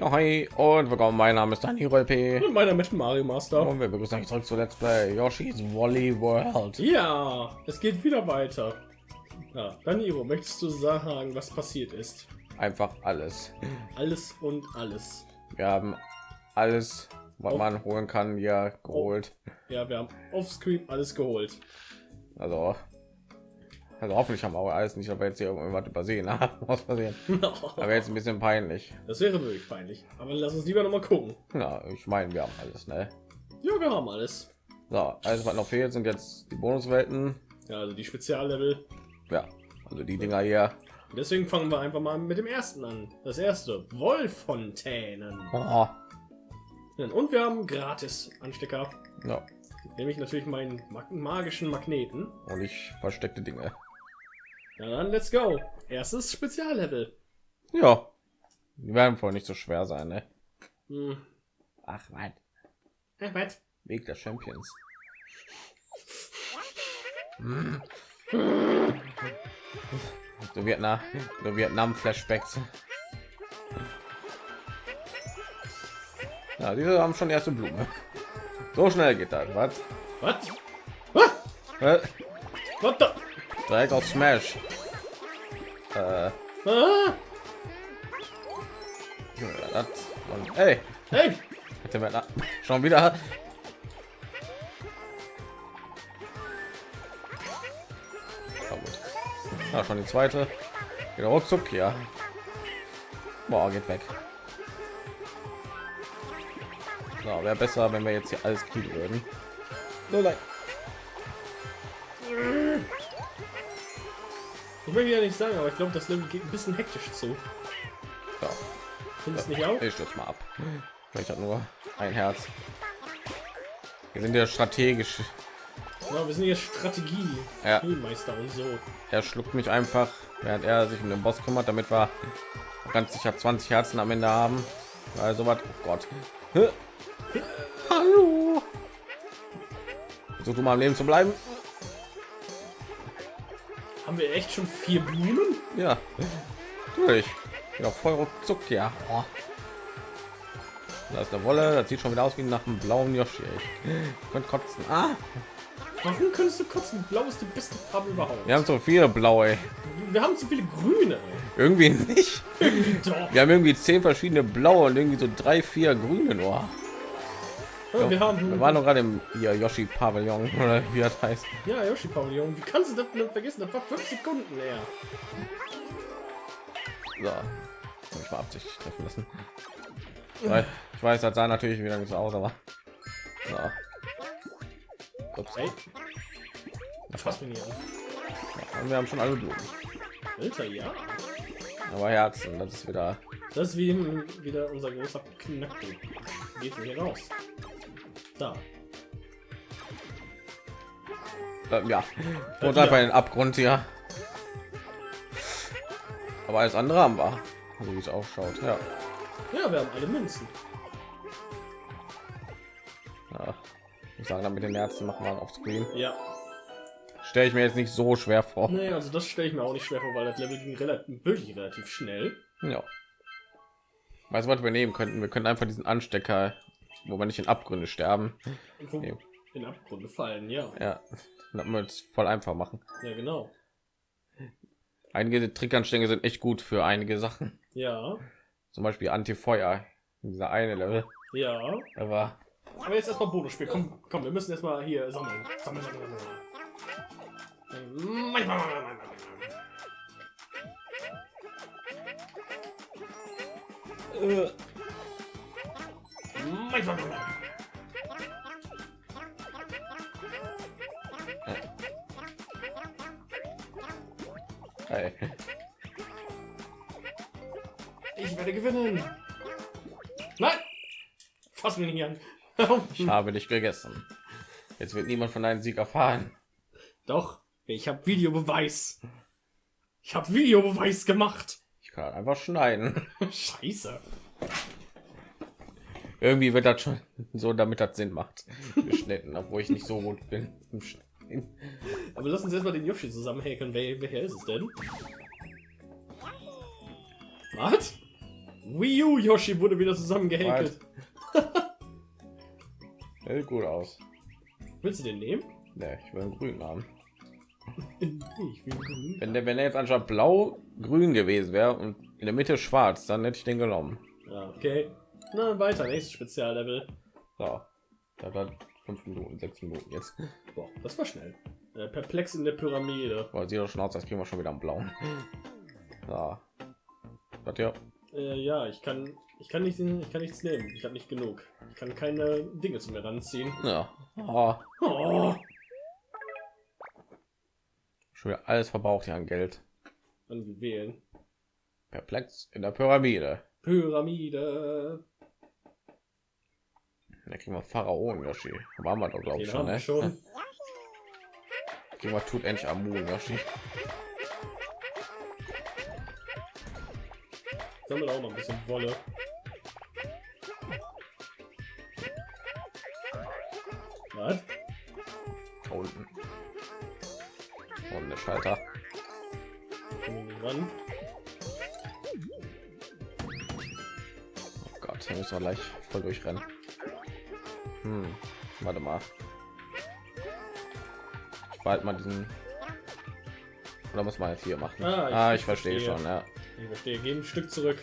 Ja, hi und willkommen. Mein Name ist Daniel LP. Und meiner mit Mario Master. Und wir begrüßen euch zurück zu Let's Play Yoshi's Woolly World. Ja, es geht wieder weiter. Ja, Danilo, möchtest du sagen, was passiert ist? Einfach alles. Alles und alles. Wir haben alles, was Auf- man holen kann, hier geholt. Ja, wir haben offscreen alles geholt. Also, also hoffentlich haben wir auch alles nicht, aber jetzt hier irgendwas übersehen. Was passiert? Aber jetzt ein bisschen peinlich. Das wäre wirklich peinlich. Aber lass uns lieber noch mal gucken. Ja, ich meine, wir haben alles, ne? Ja, wir haben alles. So, alles was noch fehlt, sind jetzt die Bonuswelten. Ja, also die Speziallevel. Ja, also die Dinger hier. Deswegen fangen wir einfach mal mit dem ersten an. Das erste, Wollfontänen. Oh, Und wir haben gratis Anstecker. ja. Nämlich natürlich meinen mag magischen Magneten. Und ich versteckte Dinge. Ja, dann let's go. Erstes Speziallevel. Ja, die werden wohl nicht so schwer sein, ne? Hm. Ach, was? Äh, was? Weg der Champions. So Vietnam, so Vietnam Flashbacks. Ja, diese haben schon erste Blume. So schnell geht das, was? Was? Was? Äh, Direkt auf Smash. Äh, Ah! hey, Hey! schon wieder. Ja. Ja, schon die zweite. Wieder ruckzuck, ja. Boah, geht weg. So, wäre besser, wenn wir jetzt hier alles kriegen würden. So, nein. Ich will ja nicht sagen, aber ich glaube, das Level geht ein bisschen hektisch zu. Ja, Findest du nicht auch? ich stürze mal ab. Ich habe nur ein Herz. Wir sind ja strategisch. Ja, wir sind hier Strategie, Ja. Spielmeister und so. Er schluckt mich einfach, während er sich um den Boss kümmert, damit wir ganz sicher 20 Herzen am Ende haben. Also was? Oh Gott. Hallo. Versuch du mal am Leben zu bleiben. Haben wir echt schon vier Blumen? Ja. Durch. Wieder voll ruckzuck, ja. Oh. Da ist eine Wolle, das sieht schon wieder aus wie nach einem blauen Yoshi. Ich könnte kotzen. Ah, Warum könntest du kotzen? Blau ist die beste Farbe überhaupt. wir haben so viele blaue. Wir haben zu viele Grüne. Irgendwie nicht. Doch. Wir haben irgendwie zehn verschiedene blaue und irgendwie so drei, vier grüne nur. Ja, wir Wir haben waren noch gerade im hier Yoshi Pavillon oder wie das heißt. ja Yoshi Pavillon. Wie kannst du das denn vergessen? Das war fünf Sekunden her. So, ich mal absichtlich treffen lassen. Weil ich weiß, das sah natürlich wieder nicht so aus, aber so. Ups. Hey. Fass mich nicht an. Und wir haben schon alle Blumen, Alter, ja. aber Herzen, das ist wieder. Das ist wie wieder unser großer Knackpunkt. Geht hier raus. Da. Äh, ja, und einfach in den Abgrund hier. Aber alles andere haben wir, so wie es ausschaut. Ja, Ja, wir haben alle Münzen. ja. ich sagen, dann mit den Herzen machen wir auf Screen. Ja. Stelle ich mir jetzt nicht so schwer vor. Nee, also das stelle ich mir auch nicht schwer vor, weil das Level ging relativ, wirklich relativ schnell. Ja. Weißt du, was wir nehmen könnten? Wir können einfach diesen Anstecker, wo wir nicht in Abgründe sterben. Nee. in Abgründe fallen, ja. Ja, das wir es voll einfach machen. Ja, genau. Einige Trickanstänge sind echt gut für einige Sachen. Ja, Zum Beispiel Anti-Feuer. Dieser eine Level. ja. Aber Aber jetzt erstmal Bonusspiel. Komm, komm, wir müssen erstmal hier sammeln. Sammeln, sammeln, sammeln. Äh, Manchmal. hey, Ich werde gewinnen. Nein! Fass mich nicht an. ich habe dich gegessen. Jetzt wird niemand von deinem Sieg erfahren. Doch, ich habe Videobeweis. Ich habe Videobeweis gemacht. Ich kann einfach schneiden. Scheiße. Irgendwie wird das schon so, damit das Sinn macht. Geschnitten, obwohl ich nicht so gut bin. im Schneiden. Aber lass uns erstmal den Yoshi zusammenhäkeln. Wer, welcher ist es denn? Was? Wii U Yoshi wurde wieder zusammengehäkelt. Sieht gut aus. Willst du den nehmen? Ne, ich will einen grünen haben. Ich will grün. Wenn der, wenn er jetzt anstatt blau grün gewesen wäre und in der Mitte schwarz, dann hätte ich den genommen. Ja, okay. Na, weiter, nächstes Speziallevel. So, da hat fünf Minuten, sechs Minuten jetzt. Boah, das war schnell. Äh, perplex in der Pyramide. Boah, sieht doch schon aus, als kriegen wir schon wieder einen blauen. So. Was ja? Äh, ja, ich kann, ich kann nicht, ich kann nichts nehmen. Ich habe nicht genug. Ich kann keine Dinge zu mir ranziehen. Ja. Oh, Oh, schon wieder alles verbraucht ja an Geld. dann wählen. Perplex in der Pyramide. Pyramide. Da kriegen wir Pharaonen Yoshi. Waren wir doch glaube ich schon, ne? schon. Kriegen wir tut endlich Amun Yoshi. Sammelt auch noch ein bisschen Wolle. Was? Da unten. Und der Schalter. Ran. Oh Gott, hier müssen wir gleich voll durchrennen. Hm, warte mal. Bald mal diesen. Oder muss man jetzt hier machen? Ah, ich- ah, ich verstehe verstehe. schon. Ja. Ich verstehe. Geh ein Stück zurück.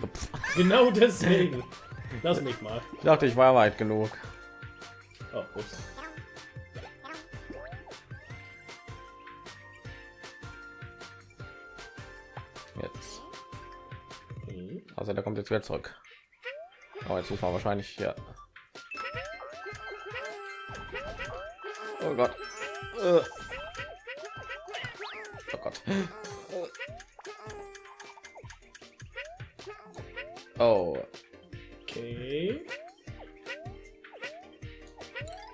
Genau deswegen. Lass mich mal. Ich dachte, ich war weit genug. Oh, ups. Jetzt. Mhm. Also der kommt jetzt wieder zurück. Aber jetzt muss man wahrscheinlich hier. Oh Gott. Äh. Oh Gott. Oh. Okay.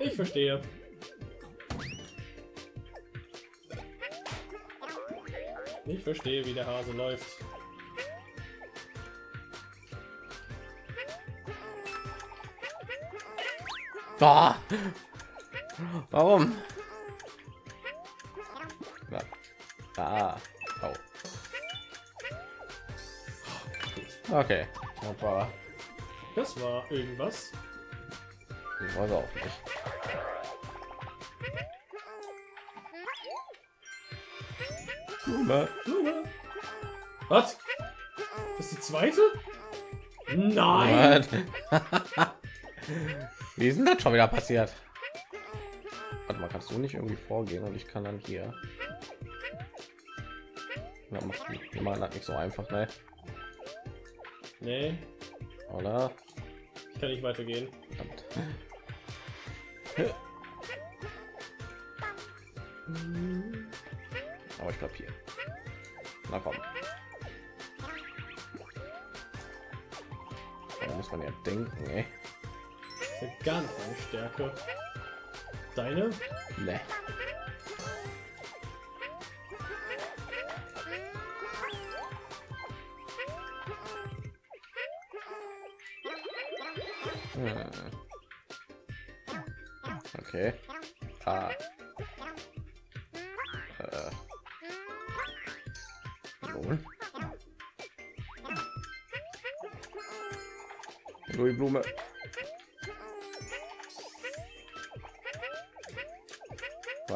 Ich verstehe. Ich verstehe, wie der Hase läuft. Ah. Warum? Ja. Ah. Oh. Okay. Das war. Das war irgendwas. Ich weiß auch nicht. Blume. Blume. Was? Das ist die zweite? Nein! What? Wie ist denn das schon wieder passiert? Warte mal, kannst du nicht irgendwie vorgehen und ich kann dann hier. Ja, macht- machen das nicht so einfach, ne? Nee, Oder? ich kann nicht weitergehen. Verdammt. Aber ich glaube hier. Na komm. Da muss man ja denken, ey. Gar nicht meine Stärke. Deine? Ne. Hm. Okay. Ah. Äh. Nun. Nur die Blume.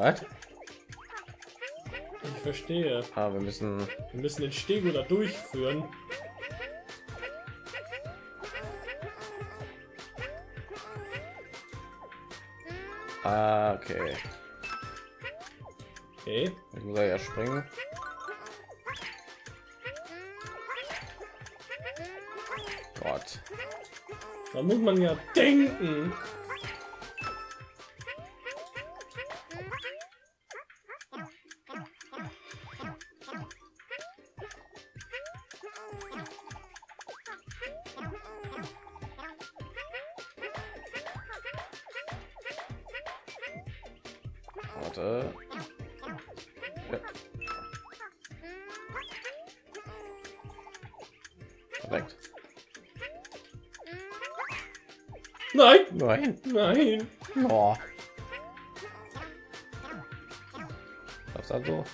Was? Ich verstehe. Ah, wir müssen. Wir müssen den Stego da durchführen. Ah, okay. Okay. Ich muss ja springen. Gott. Da muss man ja denken. Warte. Ja. Perfekt. Nein, Nein. nein. Oh. Das also.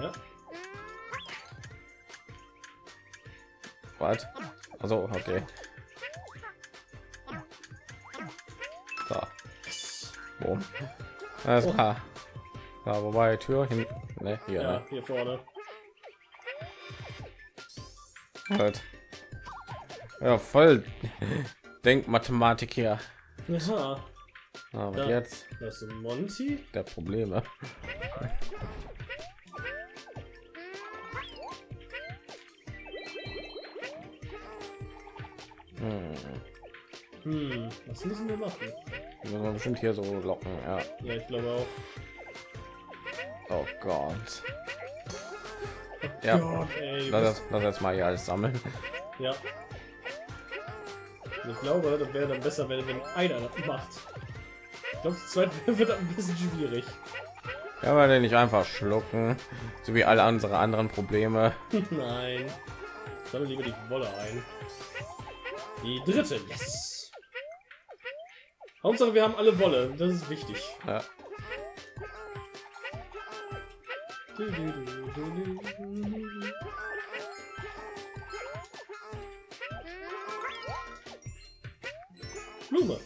Ja. Was? Also okay. Alles klar. Ja, wobei Tür hinten. Ne, hier. Ja, hier vorne. Ne? Halt. Ja, voll Denkmathematik hier. Ja, Aber Ja. jetzt das ist Monty. der Probleme. Hm. Hm, was müssen wir machen? Müssen wir bestimmt hier so locken, ja. Ja, ich glaube auch. Oh Gott. Ja, Gott, ey, lass, lass jetzt mal hier alles sammeln. Ja. Ich glaube, das wäre dann besser, wenn, wenn einer das macht. Ich glaube, das zweite wird ein bisschen schwierig. Ja, weil den nicht einfach schlucken, so wie alle unsere anderen Probleme. Nein. Sammle lieber die Wolle ein. Die dritte, yes. Hauptsache, wir haben alle Wolle. Das ist wichtig. Ja. Blume.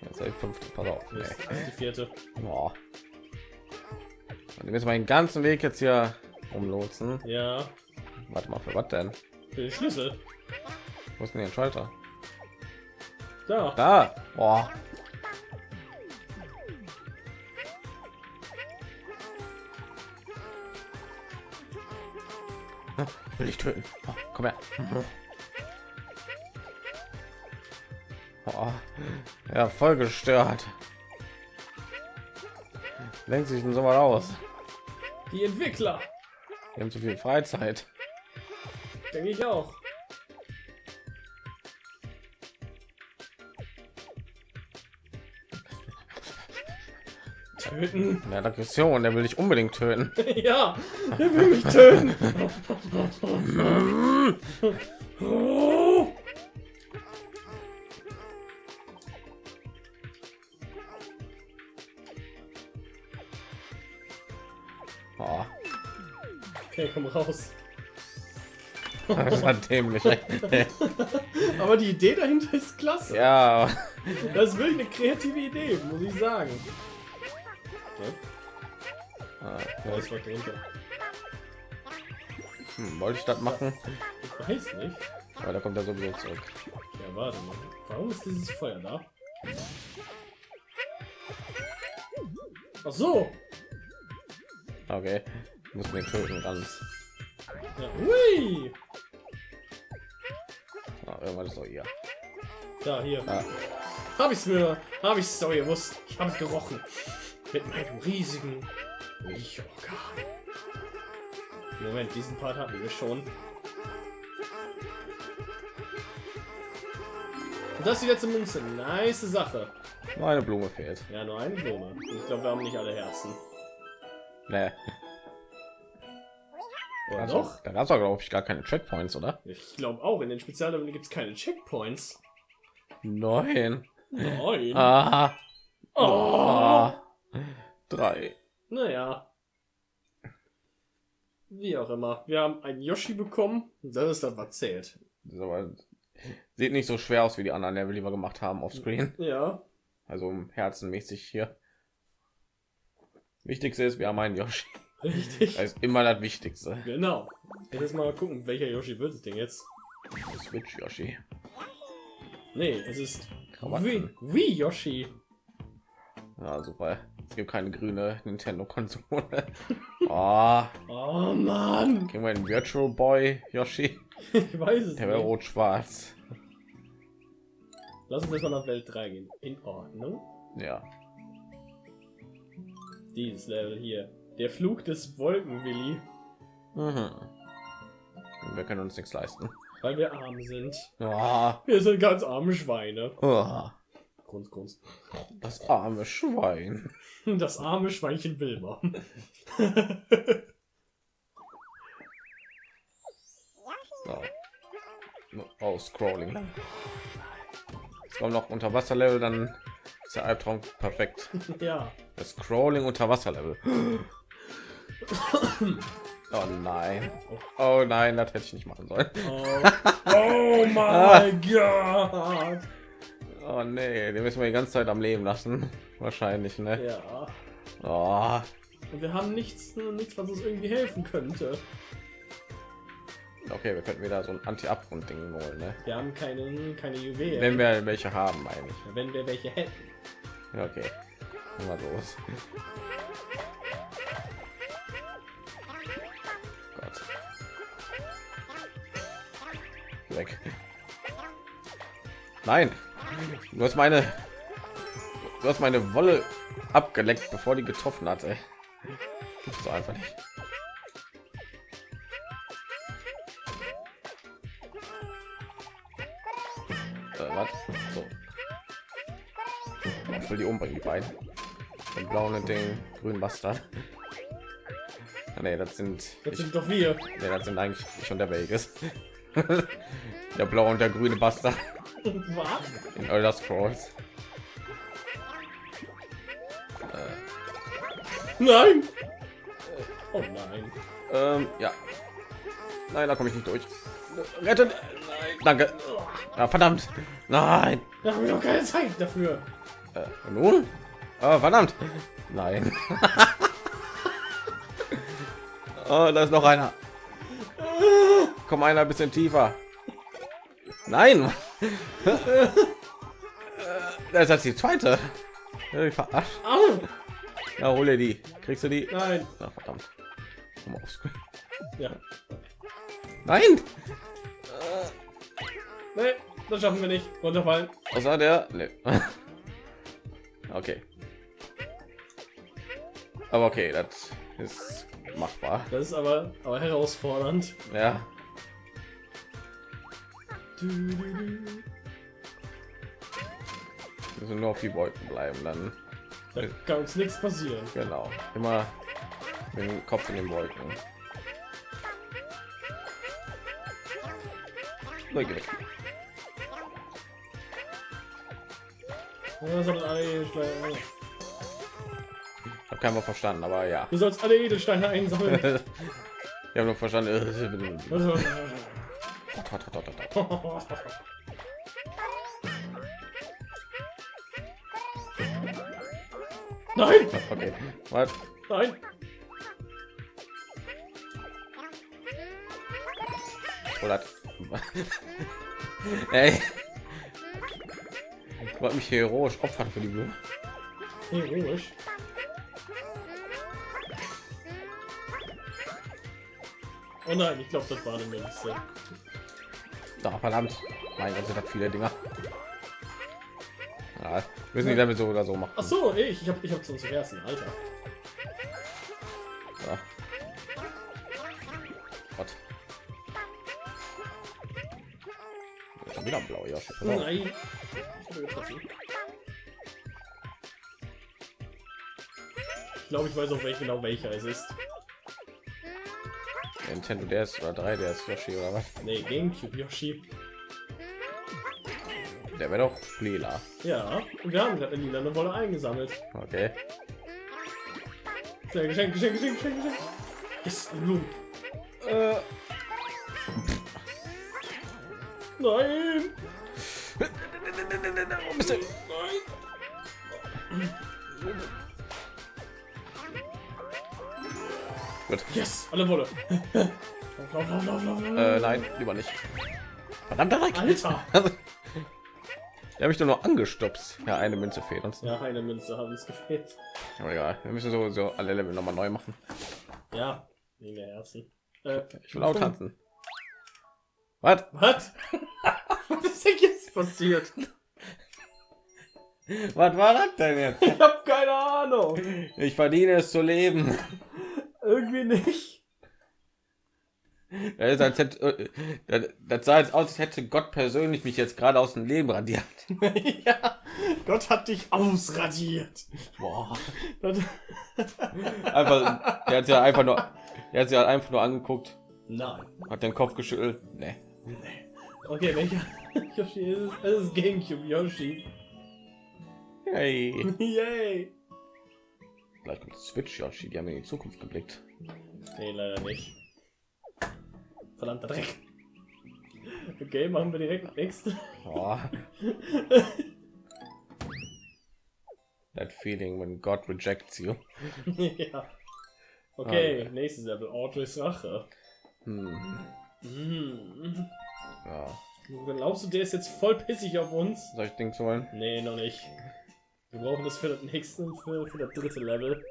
Jetzt die fünfte, pass auf. Das ey. ist die vierte. Boah. Und wir müssen mal den ganzen Weg jetzt hier umlotsen. Ja. Warte mal, für was denn? Für den Schlüssel. Wo ist denn ein Schalter? Da. Da! Boah. Will ich töten? Oh, komm her. Oh, ja, voll gestört. Lenkt sich denn so mal aus? Die Entwickler. Wir haben zu viel Freizeit. Denke ich auch. Töten. Der hat Aggression, der will dich unbedingt töten. ja, er will mich töten. Oh. Oh, Okay, komm raus. das war dämlich. Aber die Idee dahinter ist klasse. ja, Das ist wirklich eine kreative Idee, muss ich sagen. Ah, Da ist was drunter. hm, wollte ich das machen? Ich weiß nicht. Aber da kommt er sowieso zurück. Ja, warte mal. Warum ist dieses Feuer da? Ach so. Okay, muss den töten ganz. Ja, hui. Ah, irgendwas ist doch hier. Da, hier. Ah, Hab ich's mir, hab ich's doch gewusst. Ich hab's gerochen. Mit meinem riesigen Riechorgan. Moment, diesen Part hatten wir schon. Und das ist die letzte Münze. Nice Sache. nur eine Blume fehlt. Ja, nur eine Blume. Ich glaube, wir haben nicht alle Herzen. Nee, Oder also, doch? da gab es glaube ich gar keine Checkpoints, oder? Ich glaube auch, in den Spezialleveln gibt es keine Checkpoints. Neun. Nein. Ah, oh. ah, drei. Naja. Wie auch immer. Wir haben einen Yoshi bekommen. Das ist das, was zählt. Aber sieht nicht so schwer aus wie die anderen, die wir gemacht haben auf Screen. Ja. Also herzenmäßig hier. Wichtigste ist, wir haben einen Yoshi. Richtig. Das ist immer das Wichtigste. Genau. Jetzt mal gucken, welcher Yoshi wird es denn jetzt? Switch Yoshi. Nee, es ist Krawatten. Wii Yoshi. Ja, super. Es gibt keine grüne Nintendo-Konsole. Oh, Oh Mann. kriegen wir einen Virtual Boy Yoshi? Ich weiß es Der wäre nicht. rot-schwarz. Lass uns erstmal nach Welt 3 gehen. In Ordnung. Ja. Dieses Level hier. Der Flug des Wolkenwilli. Mhm. Wir können uns nichts leisten. Weil wir arm sind. Oh, Wir sind ganz arme Schweine. oh, Grunz, grunz. das arme Schwein. Das arme Schweinchen Wilma. So. Oh, Scrolling. Jetzt kommt noch Unterwasserlevel, dann ist der Albtraum perfekt. ja. Das Scrolling Unterwasserlevel. Oh nein. Oh nein, das hätte ich nicht machen sollen. Oh, oh mein Gott. Oh nee, den müssen wir die ganze Zeit am Leben lassen. Wahrscheinlich, ne? Ja. Oh. Und wir haben nichts, nichts, was uns irgendwie helfen könnte. Okay, wir könnten wieder so ein Anti-Abgrund-Ding holen, ne? Wir haben keine, keine Juwelen. Wenn wir welche haben, meine ich. Wenn wir welche hätten. Ja, okay. Mal los. Gott. Weg. Nein! Du hast meine du hast meine Wolle abgeleckt, bevor die getroffen hatte. Gibt's doch einfach nicht. Äh, was? So. Ich will die umbringen, die beiden. Den blauen und den grünen Bastard. Ah, nee, das sind Das ich, sind doch wir. nee, das sind eigentlich schon der Vegas. der blaue und der grüne Bastard? In Elder Scrolls. Nein! Oh nein. Ähm, ja. Nein, da komme ich nicht durch. Retten! Danke. Ja, verdammt. Nein. Da haben wir doch keine Zeit dafür. Äh, nun? Oh, verdammt. Nein. oh, da ist noch einer. Komm einer ein bisschen tiefer. Nein. Das ist die zweite. Verarscht. Ja, hole die. Kriegst du die? Nein. Na, verdammt. Komm mal aufs Ja. Nein. Nee, das schaffen wir nicht. Runterfallen. Außer der. Nee. Okay. Aber okay, das ist machbar. Das ist aber, aber herausfordernd. Ja. Wir müssen nur auf die Wolken bleiben, dann Da kann uns nichts passieren. genau. Immer mit dem Kopf in den Wolken. Ich habe keinen verstanden, aber ja. Du sollst alle Edelsteine einsammeln. Ich habe nur verstanden. Also, Nein! Okay. Was? Nein! Oder Ey. Ich wollte mich heroisch opfern für die Blume. Heroisch. Oh nein, ich glaube, das war eine Münze. Da, verdammt. Mein Gott, sind das viele Dinger. Ja, müssen die damit so oder so machen. Ach so, ich, ich habe ich hab zum ersten Alter. Ja. Gott. Schon wieder blau, ja. Nein. Ich glaube, ich weiß auch welche genau welcher es ist. Nintendo DS oder 3 DS Yoshi oder was? Nee, Gamecube Yoshi. Der wäre doch lila. Ja, und wir haben gerade eine lila Wolle eingesammelt. Okay. Geschenk, Geschenk, Geschenk, Geschenk, Geschenk, Geschenk. Yes, eine Blume. Äh, Nein! Bist du? Gut. Yes, alle Wolle. Lauf, lauf, lauf, lauf. Äh, nein, lieber nicht. Verdammt. Alter! Der habe ich doch nur angestupst. Ja, eine Münze fehlt uns. Ja, eine Münze haben uns gefehlt. Aber egal, wir müssen sowieso alle Level noch mal neu machen. Ja, der ersten. Äh, Ich will auch tanzen. Was? Was? Was ist denn jetzt passiert? Was war das denn jetzt? Ich hab keine Ahnung. Ich verdiene es zu leben. Irgendwie nicht. Das, als hätte, äh, das- das sah jetzt aus, als hätte Gott persönlich mich jetzt gerade aus dem Leben radiert. ja, Gott hat dich ausradiert. Boah. Einfach, der hat ja einfach nur, der hat sie halt einfach nur angeguckt, Nein. hat den Kopf geschüttelt. Nee. Okay, welcher Yoshi ist es? Es ist Gamecube Yoshi. Hey. Yay. Gleich kommt Switch Yoshi, die haben in die Zukunft geblickt. Nee, leider nicht. Verdammter Dreck. Okay, machen wir direkt das nächste. Boah. That feeling when God rejects you. ja. Okay, nächstes Level. Audreys Rache. Hm. Hm. Ja. Glaubst du, der ist jetzt voll pissig auf uns? Soll ich Dings holen? Nee, noch nicht. Wir brauchen das für das nächste und für, für das dritte Level.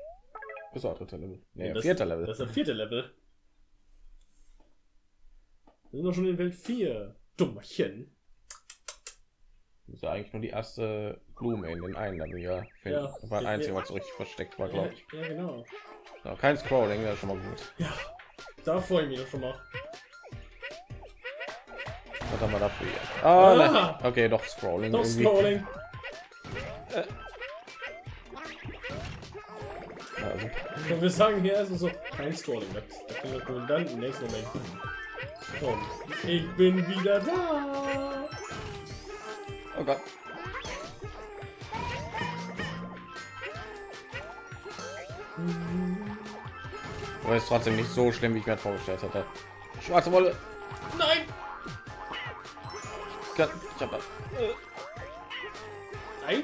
Bis auch dritter Level. Nee, das, vierter Level. Das ist das vierte Level. Wir sind doch schon in Welt 4. Dummerchen. Das ist ja eigentlich nur die erste Blume in den einen Level ja. Ja. Das war das einzige, was so richtig versteckt war, glaube ich. Ja, ja, genau. So, kein Scrolling, das ist schon mal gut. Ja, da freue ich mich doch schon mal. Was haben wir dafür? Ah, Ah. ne. Okay, doch Scrolling Doch irgendwie. Scrolling. Also, Und wir sagen hier erstmal so, kein wir tun. Dann im nächsten Moment. Und ich bin wieder da. oh Gott. Aber ist trotzdem nicht so schlimm, wie ich mir vorgestellt hatte. Schwarze Wolle. Nein! Ich hab das. Nein!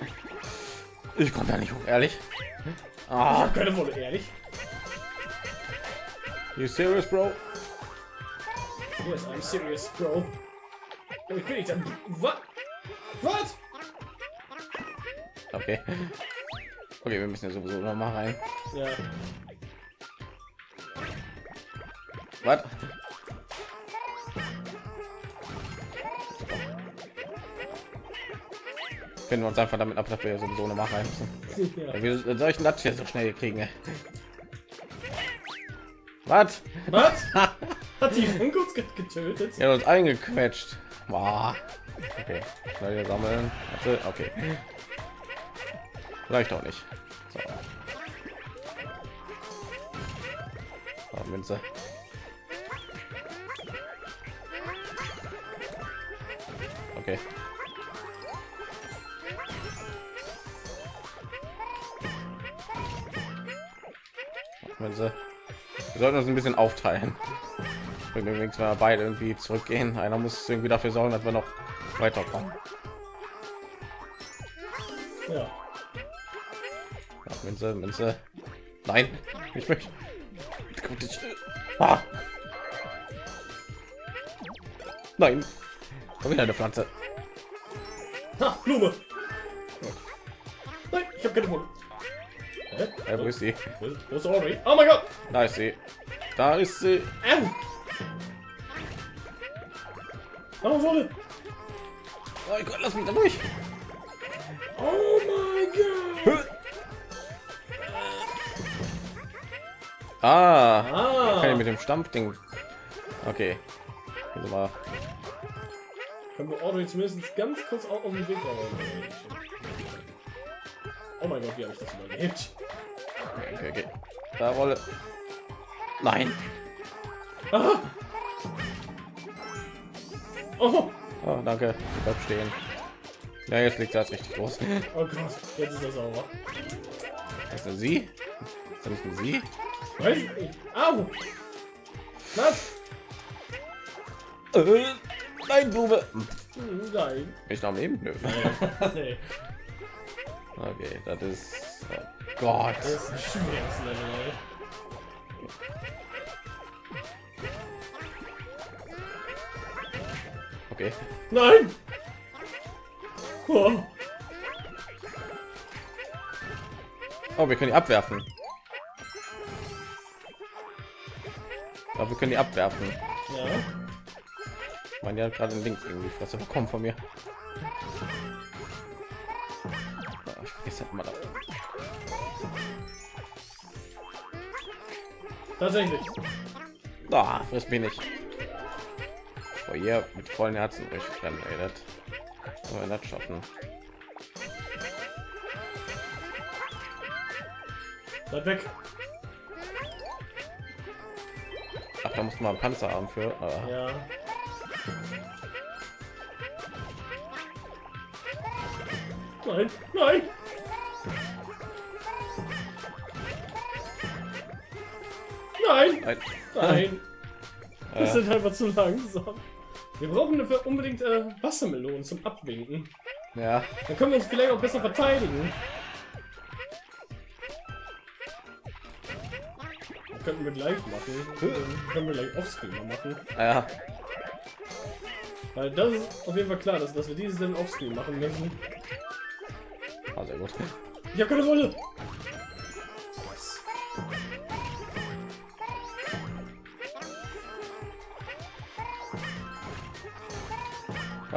Ich komme da nicht hoch, ehrlich. Ah, hab keine Wolle, ehrlich. you serious, Bro? Yes, I'm serious, Bro. Ich bin nicht dann. Was? Was? Okay. Okay, wir müssen ja sowieso noch mal rein. Ja. Was? Finden wir uns einfach damit ab, dass wir sowieso noch mal rein müssen. ja. Denn das hier so schnell kriegen? Was? Was? Hat die Funkus get- getötet? Er hat uns eingequetscht. Boah. Okay, schnell hier sammeln. Okay. Vielleicht auch nicht. So. So, Münze. Okay. Münze. Wir sollten uns ein bisschen aufteilen. Übrigens, wenn wir beide irgendwie zurückgehen, einer muss irgendwie dafür sorgen, dass wir noch weiterkommen. Ja. Ja, Münze, Münze. Nein, ich möchte. Ah. Nein. Schon wieder eine Pflanze. Ha, Blume. Nein, ich habe keine Wolle. Ja, wo ist sie? Wo ist- Audrey? Oh mein Gott! Da ist sie. Da ist sie. Au! Oh, Wolle! Oh Gott, lass mich da durch. Oh mein Gott! Ah, Ah! kann ich mit dem Stampfding. Okay. Also mal. Können wir Audrey zumindest ganz kurz auch auf den Weg räumen? Oh mein Gott, wie habe ich das überlebt? Okay, okay. Da Rolle. Nein. Ah! Oh! Oh, danke. Ich bleib stehen. Ja, jetzt liegt das richtig los. Oh Gott, jetzt ist er sauber. Ist das sie? Ist das nicht sie? Weiß ich. Au! Was? Äh, nein, Blume. Hm, Nein. Ich noch am Leben? Nö. nee. Okay, das ist. Oh Gott. Das ist ein schweres Level, ey. Okay. Nein! Oh. Oh, wir können die abwerfen. Aber wir können die abwerfen. Ja. Ich meine, die hat gerade links irgendwie Fresse bekommen von mir. Tatsächlich. Ah, friss mich nicht. Oh, hier mit vollen Herzen durchrennen, ey, das wollen wir das schaffen. Bleib weg. Ach, da muss man einen Panzer haben für. Ah, Ja. Nein, nein! Nein! Nein. Nein! Wir Äh. sind einfach zu langsam. Wir brauchen dafür unbedingt äh, Wassermelonen zum Abwinken. Ja, Dann können wir uns vielleicht auch besser verteidigen. Das könnten wir gleich machen. Dann können wir gleich offscreen mal machen. ja. Weil das ist auf jeden Fall klar, dass, dass wir dieses dann offscreen machen müssen. Ah, sehr gut. Ich habe keine Rolle.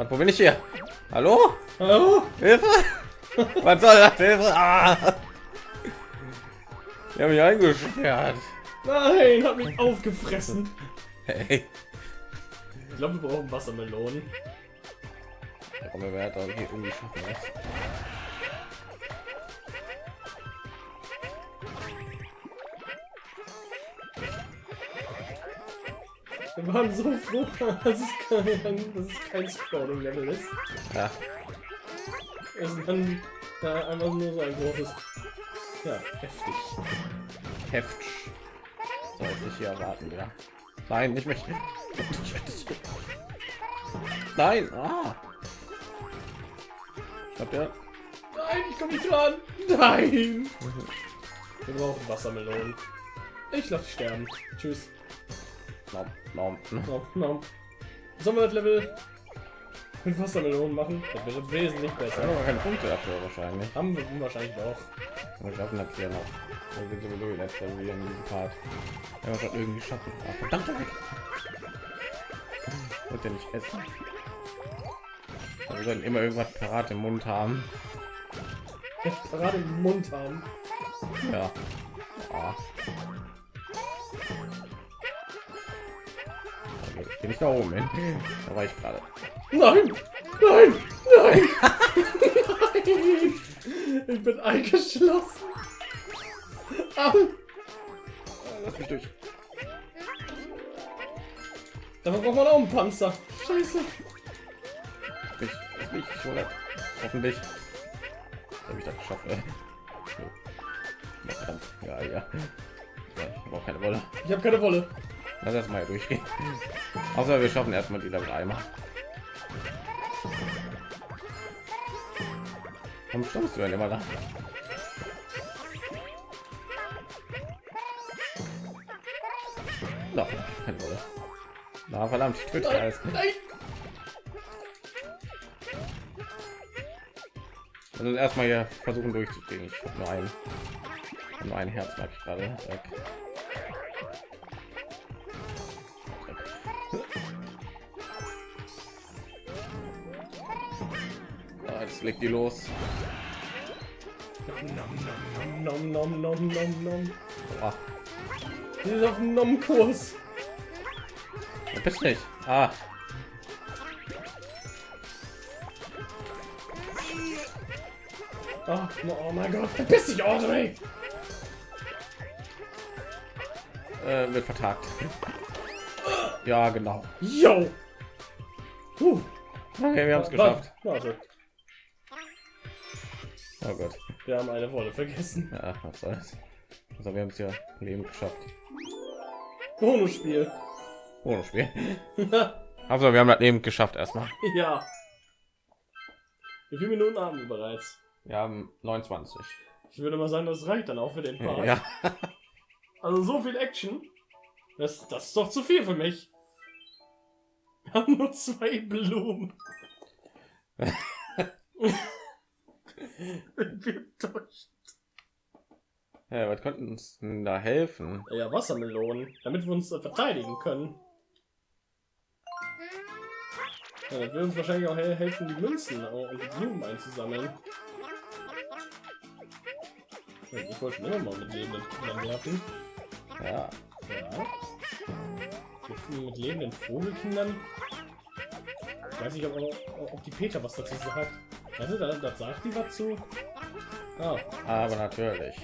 Wo bin ich hier? Hallo? Hallo? Hilfe! Was soll das? Hilfe! Ah! Die haben mich eingesperrt. Nein, hat mich aufgefressen. Hey. Ich glaube, wir brauchen Wassermelonen. Warum wir werden irgendwie schaffen Wir waren so froh, dass es kein, dass es kein Scrolling-Level ist. Ja, ist dann da einfach nur so ein großes. Ja, heftig. Heft. Soll ich dich hier erwarten, ja? Nein, nicht mich. Nein, ah. Ich hab ja. Nein, ich komme nicht dran. Nein. Wir brauchen Wassermelonen. Ich lasse sterben. Tschüss. Nom, nom. Sollen wir das Level mit Wassermelonen machen? Das wäre wesentlich Ich besser. habe aber keine Punkte dafür wahrscheinlich. Haben wir wahrscheinlich auch. Wir schaffen das hier noch. Wir sind sowieso die letzte wie in diesem Part. Wenn wir das irgendwie schaffen. Ah, verdammt. Wird ja nicht essen. Wir sollten immer irgendwas parat im Mund haben. Gerade im Mund haben. Ja. Ah. Okay, ich geh nicht da oben hin. Da war ich gerade. Nein! Nein! Nein! Nein! Ich bin eingeschlossen. Au! Lass mich durch. Dafür braucht man auch einen Panzer. Scheiße. Lass mich, ich hole. Hoffentlich. Habe ich das. Ja, ja. ja ich brauche keine Wolle. Ich habe keine Wolle. Lass erst mal hier durchgehen. Außer wir schaffen erstmal die Level einmal. Warum stammst du denn immer da? No. Na verdammt, ich töte alles. Also erstmal hier versuchen durchzugehen. Ich habe nur ein, nur ein Herz, merke ich gerade. Weg. Jetzt legt die los. Nom, nom, nom, nom, nom, nom. Ah, Die ist auf dem Nom-Kurs. du bist nicht. Ah, Oh, oh mein Gott, verpiss dich, Audrey! äh, wird vertagt. Ja, genau. Yo! Huh. Okay, wir haben es geschafft. Warte, Oh Gott. wir haben eine Wolle vergessen. Ja, was soll's. Also wir haben es ja Leben geschafft. Bonusspiel. Ohne Spiel. Also wir haben das Leben geschafft erstmal. ja. Wie viele Minuten haben wir bereits? Wir haben 29. Ich würde mal sagen, das reicht dann auch für den Part. Ja. Also so viel Action. Das, das ist doch zu viel für mich. Wir haben nur zwei Blumen. Ja was könnten uns denn da helfen? Ja, Wassermelonen, damit wir uns äh, verteidigen können. Ja, das wird uns wahrscheinlich auch he- helfen, die Münzen und die Blumen einzusammeln. Ich wollte schon immer mal mit lebenden Kindern werfen. Ja. Ja. Mit, mit lebenden Vogelkindern. Ich weiß nicht, ob, ob, ob die Peter was dazu sagt. Also, da, da sagt die was zu. Ah, Aber natürlich.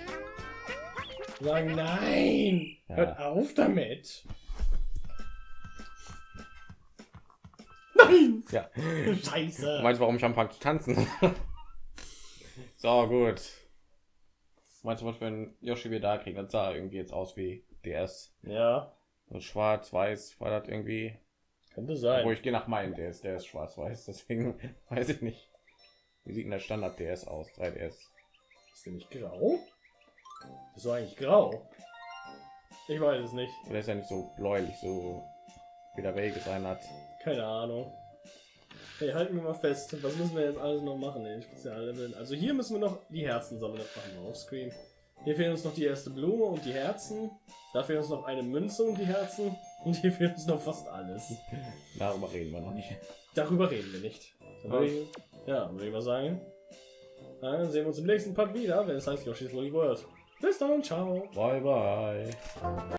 sagen nein! Ja. Hört auf damit! Nein! Ja. Scheiße! Meinst du, warum ich anfange zu tanzen? so, gut. Meinst du, was für ein Yoshi wir da kriegen? Das sah irgendwie jetzt aus wie DS. Ja. So Schwarz-Weiß war das irgendwie. Könnte sein. Wo ich gehe nach meinem DS, der ist schwarz-weiß, deswegen weiß ich nicht. Wie sieht denn der Standard DS aus? 3DS. Ist der nicht grau? Ist doch eigentlich grau. Ich weiß es nicht. Der ist ja nicht so bläulich, so wie der Wege sein hat. Keine Ahnung. Hey, halten wir mal fest. Was müssen wir jetzt alles noch machen in den Spezialleveln? Also hier müssen wir noch die Herzen sammeln. Das machen wir auf Screen. Hier fehlen uns noch die erste Blume und die Herzen. Da fehlt uns noch eine Münze und die Herzen. Und hier fehlt uns noch fast alles. Darüber reden wir noch nicht. Darüber reden wir nicht. Ja, würde ich mal sagen. Dann sehen wir uns im nächsten Part wieder, wenn es heißt Yoshi's Woolly World. Bis dann, ciao. Bye bye.